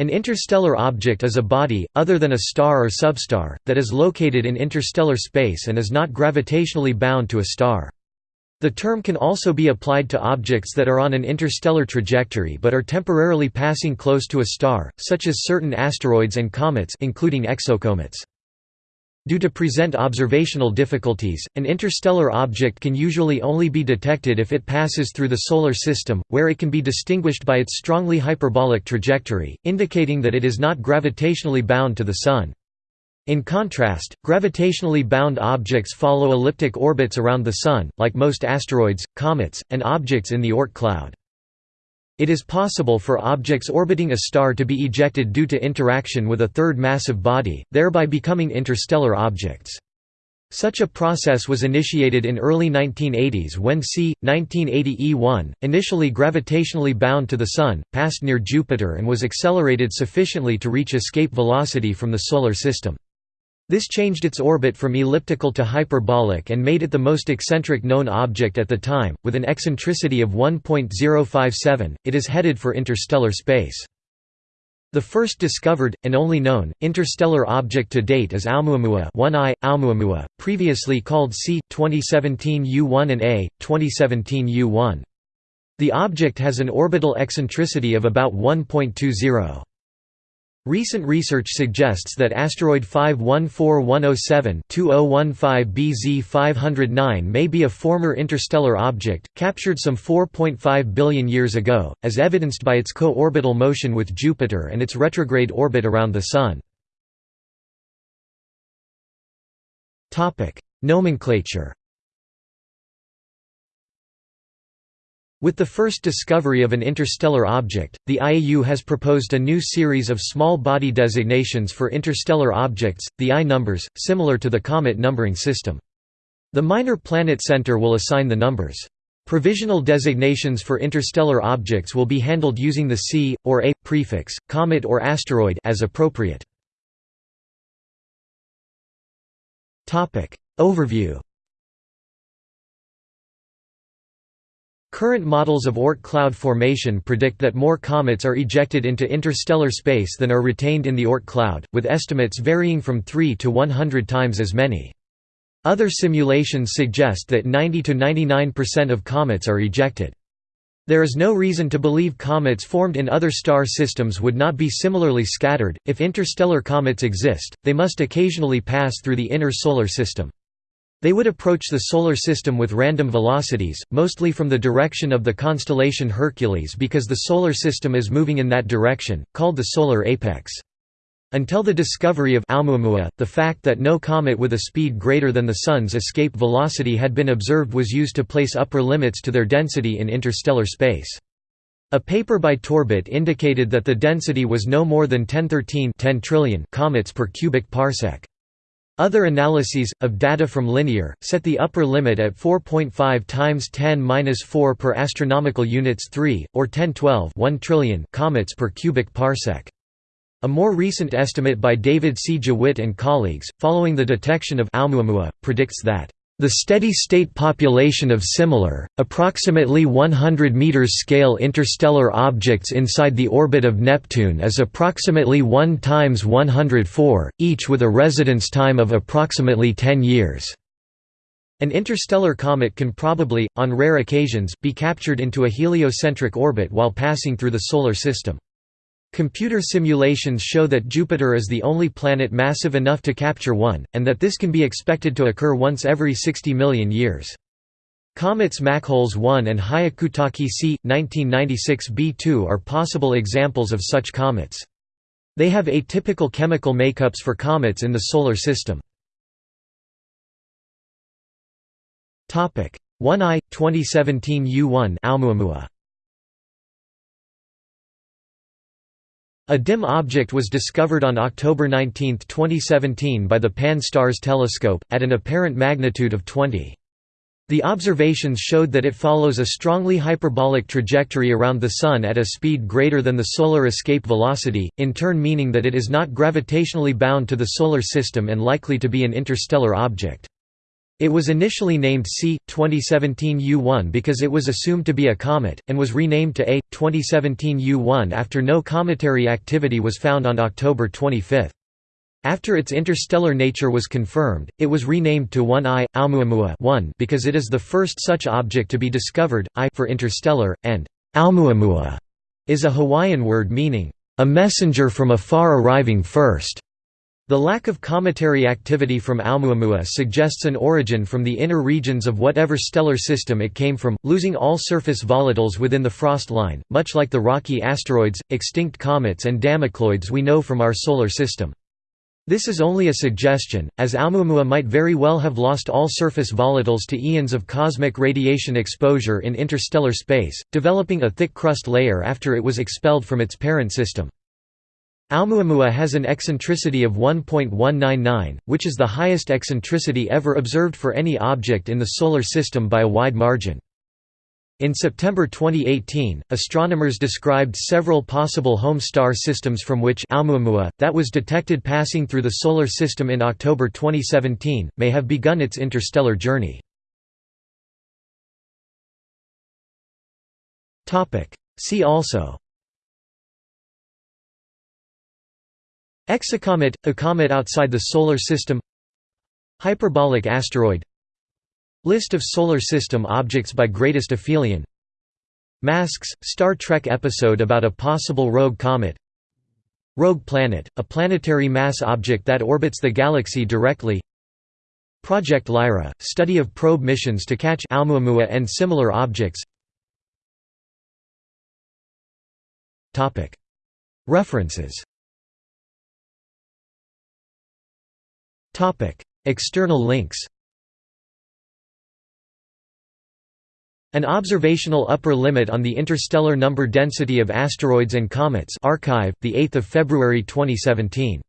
An interstellar object is a body, other than a star or substar, that is located in interstellar space and is not gravitationally bound to a star. The term can also be applied to objects that are on an interstellar trajectory but are temporarily passing close to a star, such as certain asteroids and comets including exocomets. Due to present observational difficulties, an interstellar object can usually only be detected if it passes through the Solar System, where it can be distinguished by its strongly hyperbolic trajectory, indicating that it is not gravitationally bound to the Sun. In contrast, gravitationally bound objects follow elliptic orbits around the Sun, like most asteroids, comets, and objects in the Oort cloud. It is possible for objects orbiting a star to be ejected due to interaction with a third massive body, thereby becoming interstellar objects. Such a process was initiated in early 1980s when C. 1980 E1, initially gravitationally bound to the Sun, passed near Jupiter and was accelerated sufficiently to reach escape velocity from the Solar System. This changed its orbit from elliptical to hyperbolic and made it the most eccentric known object at the time, with an eccentricity of 1.057. It is headed for interstellar space. The first discovered, and only known, interstellar object to date is Oumuamua 1I, Oumuamua, previously called C. 2017 U1 and A. 2017 U1. The object has an orbital eccentricity of about 1.20. Recent research suggests that asteroid 514107 BZ 509 may be a former interstellar object, captured some 4.5 billion years ago, as evidenced by its co-orbital motion with Jupiter and its retrograde orbit around the Sun. Nomenclature With the first discovery of an interstellar object, the IAU has proposed a new series of small body designations for interstellar objects, the I numbers, similar to the comet numbering system. The Minor Planet Center will assign the numbers. Provisional designations for interstellar objects will be handled using the C, or A, prefix, comet or asteroid as appropriate. Overview Current models of Oort cloud formation predict that more comets are ejected into interstellar space than are retained in the Oort cloud, with estimates varying from 3 to 100 times as many. Other simulations suggest that 90 to 99% of comets are ejected. There is no reason to believe comets formed in other star systems would not be similarly scattered. If interstellar comets exist, they must occasionally pass through the inner solar system. They would approach the Solar System with random velocities, mostly from the direction of the constellation Hercules because the Solar System is moving in that direction, called the solar apex. Until the discovery of Oumuamua, the fact that no comet with a speed greater than the Sun's escape velocity had been observed was used to place upper limits to their density in interstellar space. A paper by Torbett indicated that the density was no more than 1013 10 trillion comets per cubic parsec. Other analyses, of data from Linear, set the upper limit at 4.5 times 10^-4 per astronomical units 3, or 1012 1 trillion comets per cubic parsec. A more recent estimate by David C. Jewitt and colleagues, following the detection of Oumuamua, predicts that the steady-state population of similar, approximately 100 meters scale interstellar objects inside the orbit of Neptune is approximately 1 times 104, each with a residence time of approximately 10 years. An interstellar comet can probably, on rare occasions, be captured into a heliocentric orbit while passing through the Solar System. Computer simulations show that Jupiter is the only planet massive enough to capture one, and that this can be expected to occur once every 60 million years. Comets Machholz 1 and Hyakutake C. 1996 B2 are possible examples of such comets. They have atypical chemical makeups for comets in the Solar System. 1I, 2017 U1 Oumuamua A dim object was discovered on October 19, 2017 by the Pan-STARRS telescope, at an apparent magnitude of 20. The observations showed that it follows a strongly hyperbolic trajectory around the Sun at a speed greater than the solar escape velocity, in turn meaning that it is not gravitationally bound to the Solar System and likely to be an interstellar object. It was initially named C. 2017 U1 because it was assumed to be a comet, and was renamed to A. 2017 U1 after no cometary activity was found on October 25. After its interstellar nature was confirmed, it was renamed to 1I, Oumuamua 1 because it is the first such object to be discovered, I for interstellar, and Oumuamua is a Hawaiian word meaning, a messenger from afar arriving first. The lack of cometary activity from Oumuamua suggests an origin from the inner regions of whatever stellar system it came from, losing all surface volatiles within the frost line, much like the rocky asteroids, extinct comets and Damocloids we know from our solar system. This is only a suggestion, as Oumuamua might very well have lost all surface volatiles to eons of cosmic radiation exposure in interstellar space, developing a thick crust layer after it was expelled from its parent system. Oumuamua has an eccentricity of 1.199, which is the highest eccentricity ever observed for any object in the Solar System by a wide margin. In September 2018, astronomers described several possible home star systems from which Oumuamua, that was detected passing through the Solar System in October 2017, may have begun its interstellar journey. See also Exocomet – a comet outside the Solar System. Hyperbolic asteroid. List of Solar System objects by greatest aphelion. Masks – Star Trek episode about a possible rogue comet. Rogue planet – a planetary mass object that orbits the galaxy directly. Project Lyra – study of probe missions to catch Oumuamua and similar objects. References External links An observational upper limit on the interstellar number density of asteroids and comets archive, 8 February 2017.